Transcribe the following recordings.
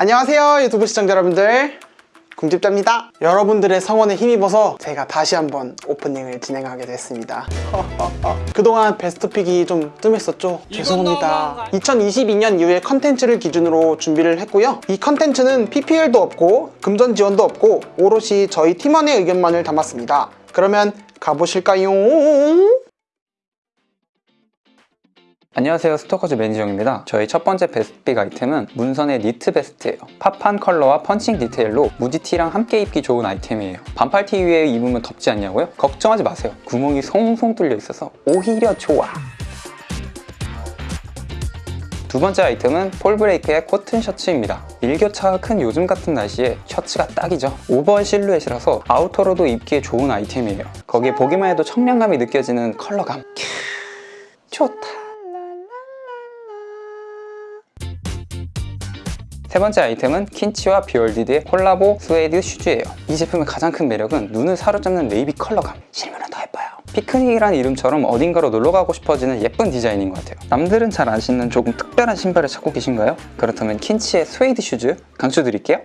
안녕하세요 유튜브 시청자 여러분들. 궁집자입니다. 여러분들의 성원에 힘입어서 제가 다시 한번 오프닝을 진행하게 됐습니다. 그동안 베스트픽이 좀 뜸했었죠? 죄송합니다. 2022년 이후에 컨텐츠를 기준으로 준비를 했고요. 이 컨텐츠는 PPL도 없고 금전 지원도 없고 오롯이 저희 팀원의 의견만을 담았습니다. 그러면 가보실까요? 안녕하세요. 스토커즈 매니저입니다. 저희 첫 번째 best pick 아이템은 문선의 니트 베스트예요. 팝한 컬러와 펀칭 디테일로 무지티랑 함께 입기 좋은 아이템이에요. 반팔티 위에 입으면 덥지 않냐고요? 걱정하지 마세요. 구멍이 송송 뚫려 있어서 오히려 좋아. 두 번째 아이템은 폴브레이크의 코튼 셔츠입니다. 일교차가 큰 요즘 같은 날씨에 셔츠가 딱이죠. 오버한 실루엣이라서 아우터로도 입기에 좋은 아이템이에요. 거기에 보기만 해도 청량감이 느껴지는 컬러감. 캬, 좋다 세 번째 아이템은 킨치와 비얼디드의 콜라보 스웨이드 슈즈예요. 이 제품의 가장 큰 매력은 눈을 사로잡는 네이비 컬러감. 실물은 더 예뻐요. 피크닉이라는 이름처럼 어딘가로 놀러가고 싶어지는 예쁜 디자인인 것 같아요. 남들은 잘 안 신는 조금 특별한 신발을 찾고 계신가요? 그렇다면 킨치의 스웨이드 슈즈 강추드릴게요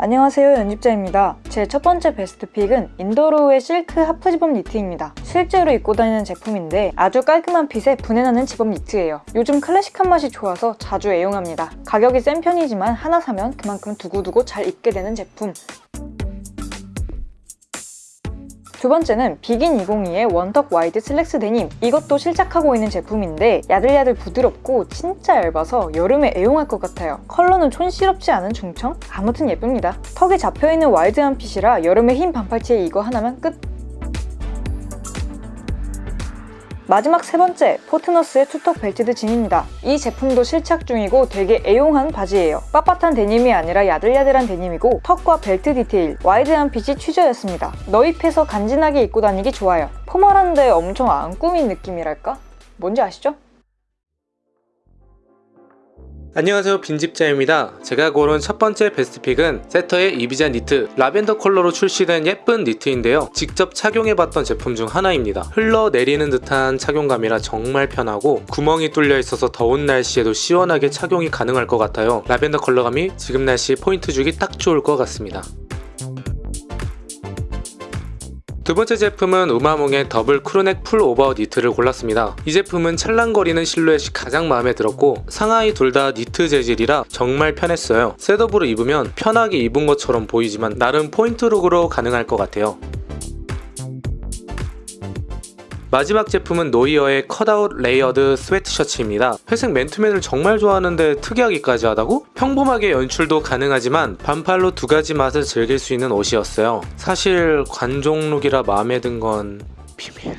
안녕하세요 연집자입니다. 제 첫 번째 best pick은 인도로우의 실크 half zip-up 니트입니다. 실제로 입고 다니는 제품인데 아주 깔끔한 핏에 분해나는 지범 니트예요. 요즘 클래식한 맛이 좋아서 자주 애용합니다. 가격이 센 편이지만 하나 사면 그만큼 두고두고 잘 입게 되는 제품. 두 번째는 비긴 202의 one tuck wide 슬랙스 데님. 이것도 실착하고 있는 제품인데 야들야들 부드럽고 진짜 얇아서 여름에 애용할 것 같아요. 컬러는 촌스럽지 않은 중청? 아무튼 예쁩니다. tuck이 잡혀있는 wide한 핏이라 여름에 흰 반팔티에 이거 하나면 끝 마지막 세 번째, 포트너스의 two tuck belted 진입니다. 이 제품도 실착 중이고 되게 애용한 바지예요. 빳빳한 데님이 아니라 야들야들한 데님이고 tuck과 벨트 디테일, wide한 핏이 취저였습니다. 넣입해서 간지나게 입고 다니기 좋아요. formal한데 엄청 안 꾸민 느낌이랄까? 뭔지 아시죠? 안녕하세요 빈집자입니다. 제가 고른 첫 번째 best pick은 세터의 이비자 니트 라벤더 컬러로 출시된 예쁜 니트인데요. 직접 착용해봤던 제품 중 하나입니다. 흘러내리는 듯한 착용감이라 정말 편하고 구멍이 뚫려 있어서 더운 날씨에도 시원하게 착용이 가능할 것 같아요. 라벤더 컬러감이 지금 날씨 포인트 주기 딱 좋을 것 같습니다 두 번째 제품은 우마몽의 더블 crew neck 풀오버 니트를 골랐습니다. 이 제품은 찰랑거리는 실루엣이 가장 마음에 들었고 상하의 둘 다 니트 재질이라 정말 편했어요. setup으로 입으면 편하게 입은 것처럼 보이지만 나름 포인트 look으로 가능할 것 같아요. 마지막 제품은 노이어의 cutout layered 스웨트 셔츠입니다. 회색 맨투맨을 정말 좋아하는데 특이하기까지 하다고? 평범하게 연출도 가능하지만 반팔로 두 가지 맛을 즐길 수 있는 옷이었어요. 사실 관종look이라 마음에 든 건 비밀.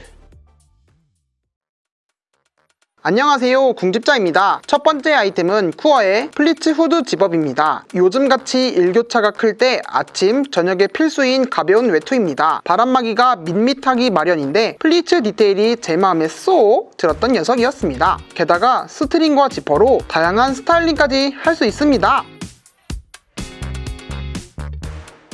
안녕하세요. 궁집자입니다. 첫 번째 아이템은 쿠어의 플리츠 후드 zip-up입니다. 요즘같이 일교차가 클 때 아침, 저녁에 필수인 가벼운 외투입니다. 바람막이가 밋밋하기 마련인데 플리츠 디테일이 제 마음에 쏙 들었던 녀석이었습니다. 게다가 스트링과 지퍼로 다양한 스타일링까지 할 수 있습니다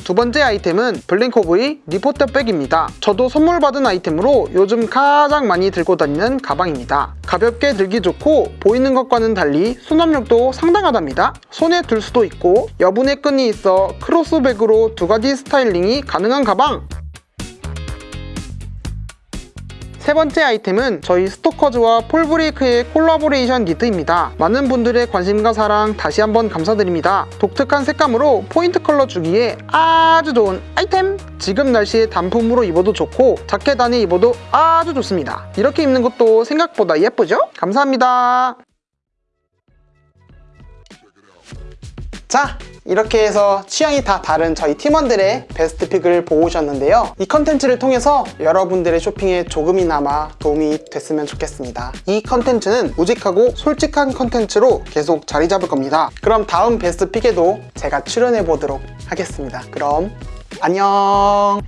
두 번째 아이템은 블랭코브의 리포터 백입니다. 저도 선물 받은 아이템으로 요즘 가장 많이 들고 다니는 가방입니다. 가볍게 들기 좋고 보이는 것과는 달리 수납력도 상당하답니다. 손에 들 수도 있고 여분의 끈이 있어 크로스백으로 두 가지 스타일링이 가능한 가방! 세 번째 아이템은 저희 스토커즈와 폴브레이크의 콜라보레이션 니트입니다. 많은 분들의 관심과 사랑 다시 한번 감사드립니다. 독특한 색감으로 포인트 컬러 주기에 아주 좋은 아이템! 지금 날씨에 단품으로 입어도 좋고 자켓 안에 입어도 아주 좋습니다. 이렇게 입는 것도 생각보다 예쁘죠? 감사합니다. 자 이렇게 해서 취향이 다 다른 저희 팀원들의 best pick을 보셨는데요. 이 컨텐츠를 통해서 여러분들의 쇼핑에 조금이나마 도움이 됐으면 좋겠습니다. 이 컨텐츠는 우직하고 솔직한 컨텐츠로 계속 자리 잡을 겁니다. 그럼 다음 best pick에도 제가 출연해 보도록 하겠습니다. 그럼 안녕